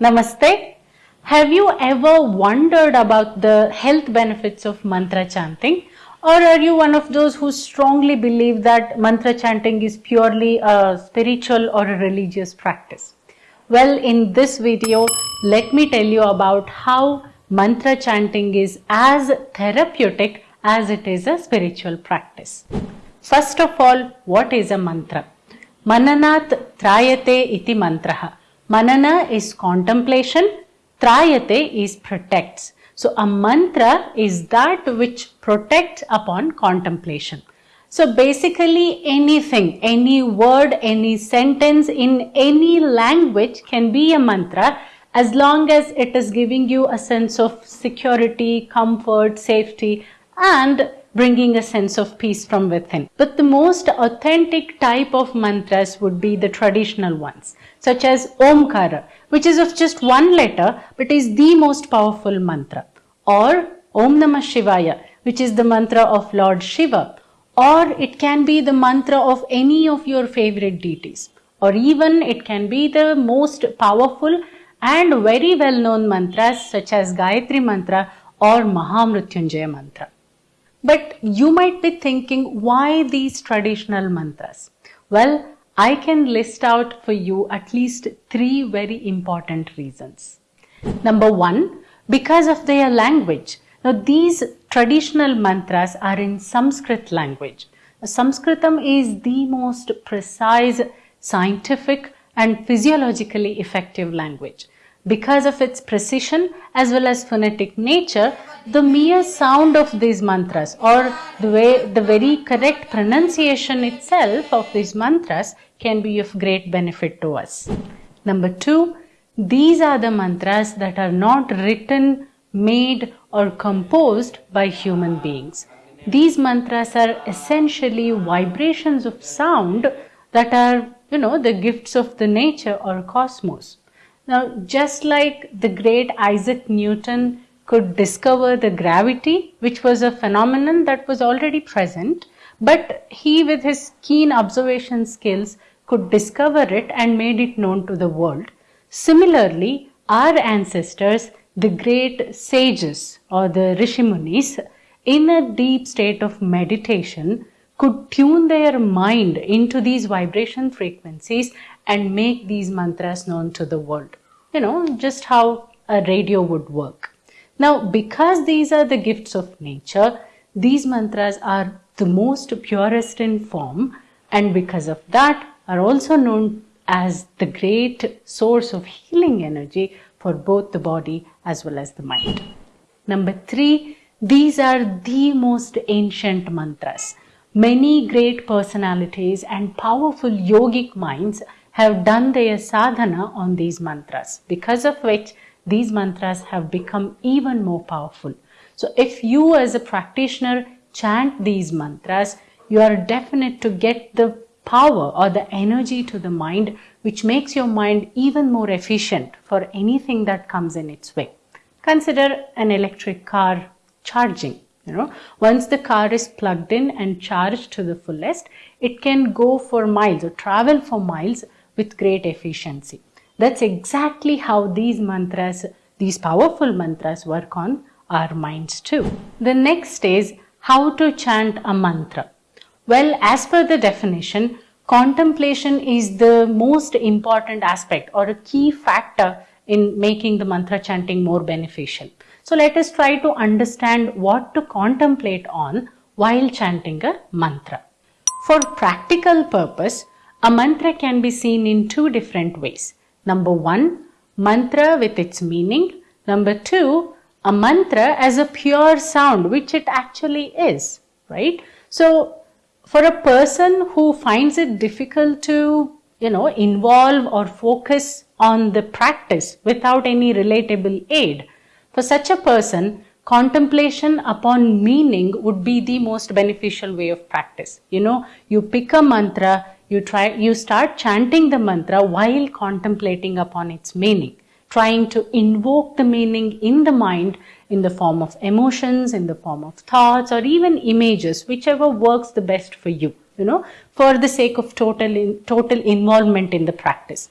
Namaste. Have you ever wondered about the health benefits of mantra chanting? Or are you one of those who strongly believe that mantra chanting is purely a spiritual or a religious practice? Well, in this video, let me tell you about how mantra chanting is as therapeutic as it is a spiritual practice. First of all, what is a mantra? Mananat trayate iti mantraha. Manana is contemplation, trayate is protects. So a mantra is that which protects upon contemplation. So basically anything, any word, any sentence in any language can be a mantra as long as it is giving you a sense of security, comfort, safety and bringing a sense of peace from within. But the most authentic type of mantras would be the traditional ones, such as Omkara, which is of just one letter but is the most powerful mantra, or Om Namah Shivaya, which is the mantra of Lord Shiva, or it can be the mantra of any of your favorite deities, or even it can be the most powerful and very well known mantras such as Gayatri Mantra or Mahamrutyunjaya Mantra. But you might be thinking, why these traditional mantras? Well, I can list out for you at least three very important reasons. Number one, because of their language. Now, these traditional mantras are in Sanskrit language. Sanskritam is the most precise, scientific, and physiologically effective language. Because of its precision as well as phonetic nature, the mere sound of these mantras or the way the very correct pronunciation itself of these mantras can be of great benefit to us. Number two, these are the mantras that are not written, made or composed by human beings. These mantras are essentially vibrations of sound that are, you know, the gifts of the nature or cosmos. Now, just like the great Isaac Newton could discover the gravity, which was a phenomenon that was already present, but he with his keen observation skills could discover it and made it known to the world. Similarly, our ancestors, the great sages or the Rishimunis, in a deep state of meditation, could tune their mind into these vibration frequencies and make these mantras known to the world. You know, just how a radio would work. Now, because these are the gifts of nature, these mantras are the most purest in form and because of that are also known as the great source of healing energy for both the body as well as the mind. Number three, these are the most ancient mantras. Many great personalities and powerful yogic minds have done their sadhana on these mantras, because of which these mantras have become even more powerful. So if you as a practitioner chant these mantras, you are definite to get the power or the energy to the mind which makes your mind even more efficient for anything that comes in its way. Consider an electric car charging. You know, once the car is plugged in and charged to the fullest, it can go for miles or travel for miles with great efficiency. That's exactly how these mantras, these powerful mantras work on our minds too. The next is how to chant a mantra. Well, as per the definition, contemplation is the most important aspect or a key factor in making the mantra chanting more beneficial. So let us try to understand what to contemplate on while chanting a mantra. For practical purpose, a mantra can be seen in two different ways. Number one, mantra with its meaning. Number two, a mantra as a pure sound, which it actually is, right? So, for a person who finds it difficult to, you know, involve or focus on the practice without any relatable aid, for such a person, contemplation upon meaning would be the most beneficial way of practice. You know, you pick a mantra, you try you start chanting the mantra while contemplating upon its meaning trying to invoke the meaning in the mind in the form of emotions in the form of thoughts or even images whichever works the best for you you know for the sake of total in, total involvement in the practice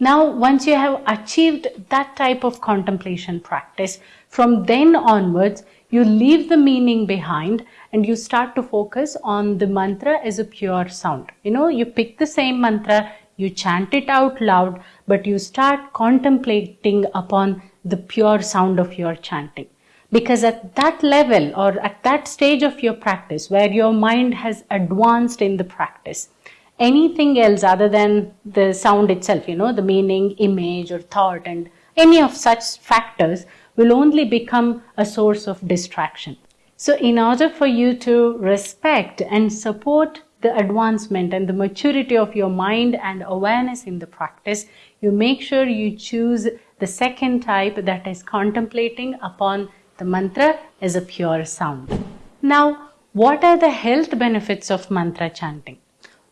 Now, once you have achieved that type of contemplation practice, from then onwards, you leave the meaning behind and you start to focus on the mantra as a pure sound. You know, you pick the same mantra, you chant it out loud, but you start contemplating upon the pure sound of your chanting. Because at that level or at that stage of your practice where your mind has advanced in the practice, anything else other than the sound itself, you know, the meaning, image or thought and any of such factors will only become a source of distraction. So in order for you to respect and support the advancement and the maturity of your mind and awareness in the practice, you make sure you choose the second type that is contemplating upon the mantra as a pure sound. Now, what are the health benefits of mantra chanting?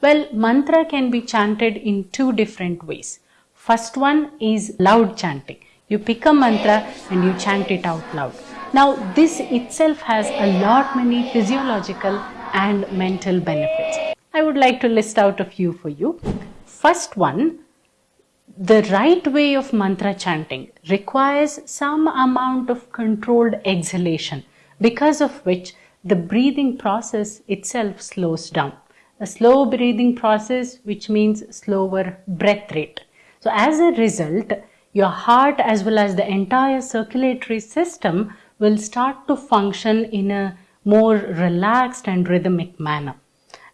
Well, mantra can be chanted in two different ways. First one is loud chanting. You pick a mantra and you chant it out loud. Now, this itself has a lot many physiological and mental benefits. I would like to list out a few for you. First one, the right way of mantra chanting requires some amount of controlled exhalation because of which the breathing process itself slows down. A slow breathing process which means slower breath rate. So as a result, your heart as well as the entire circulatory system will start to function in a more relaxed and rhythmic manner.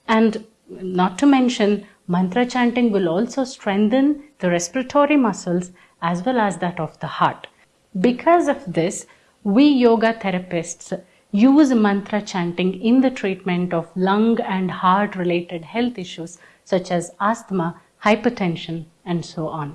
And not to mention, mantra chanting will also strengthen the respiratory muscles as well as that of the heart. Because of this, we yoga therapists use mantra chanting in the treatment of lung and heart related health issues such as asthma, hypertension, and so on.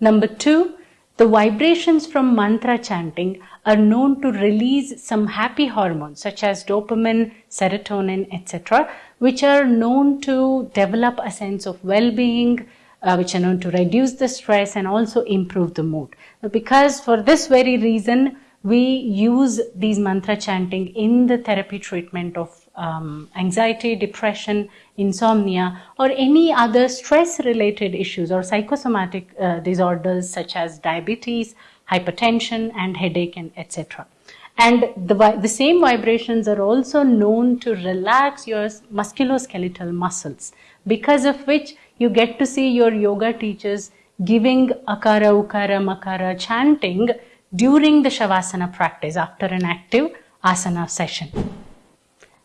Number two, the vibrations from mantra chanting are known to release some happy hormones such as dopamine, serotonin, etc., which are known to develop a sense of well-being, uh, which are known to reduce the stress and also improve the mood. Because for this very reason, we use these mantra chanting in the therapy treatment of um, anxiety, depression, insomnia, or any other stress related issues or psychosomatic uh, disorders such as diabetes, hypertension, and headache, and etc. And the, the same vibrations are also known to relax your musculoskeletal muscles, because of which you get to see your yoga teachers giving akara, ukara, makara chanting during the Shavasana practice after an active asana session.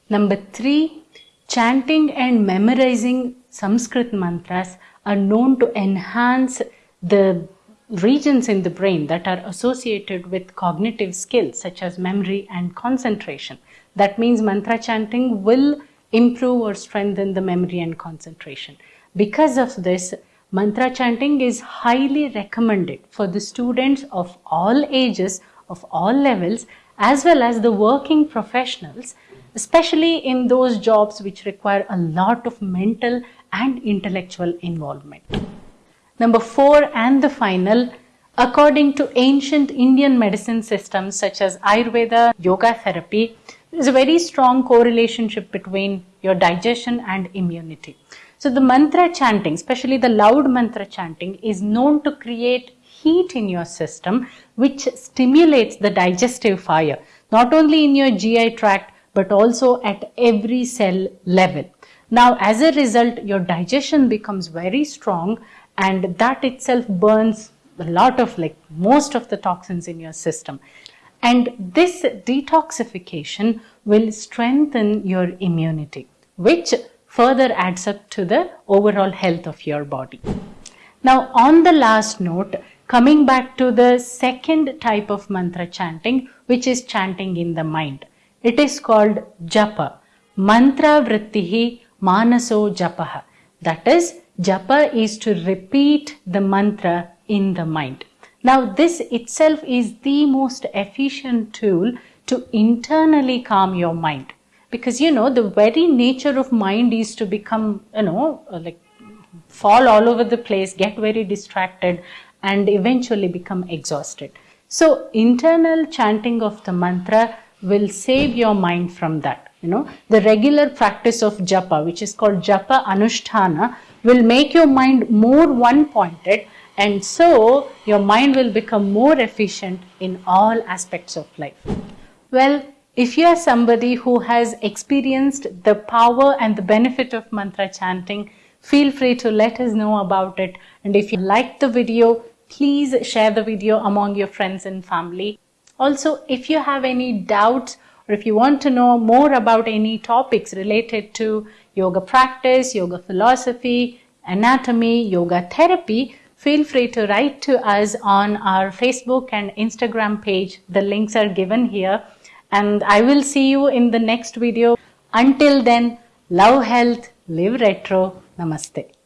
Number three, chanting and memorizing Sanskrit mantras are known to enhance the regions in the brain that are associated with cognitive skills such as memory and concentration. That means mantra chanting will improve or strengthen the memory and concentration. Because of this, mantra chanting is highly recommended for the students of all ages, of all levels, as well as the working professionals, especially in those jobs which require a lot of mental and intellectual involvement. Number four and the final, according to ancient Indian medicine systems such as Ayurveda, yoga therapy, there is a very strong correlation between your digestion and immunity. So the mantra chanting, especially the loud mantra chanting, is known to create heat in your system, which stimulates the digestive fire, not only in your GI tract, but also at every cell level. Now, as a result, your digestion becomes very strong and that itself burns a lot of like most of the toxins in your system. And this detoxification will strengthen your immunity, which further adds up to the overall health of your body. Now, on the last note, coming back to the second type of mantra chanting, which is chanting in the mind. It is called japa. Mantra vrittihi manaso japaha. That is, Japa is to repeat the mantra in the mind. Now, this itself is the most efficient tool to internally calm your mind. Because, you know, the very nature of mind is to become, you know, uh, like fall all over the place, get very distracted, and eventually become exhausted. So, internal chanting of the mantra will save your mind from that. You know, the regular practice of japa, which is called japa anushtana, will make your mind more one pointed and so your mind will become more efficient in all aspects of life. Well, if you are somebody who has experienced the power and the benefit of mantra chanting, feel free to let us know about it. And if you liked the video, please share the video among your friends and family. Also, if you have any doubts or if you want to know more about any topics related to yoga practice, yoga philosophy, anatomy, yoga therapy, feel free to write to us on our Facebook and Instagram page. The links are given here. And I will see you in the next video. Until then, love health, live retro. Namaste.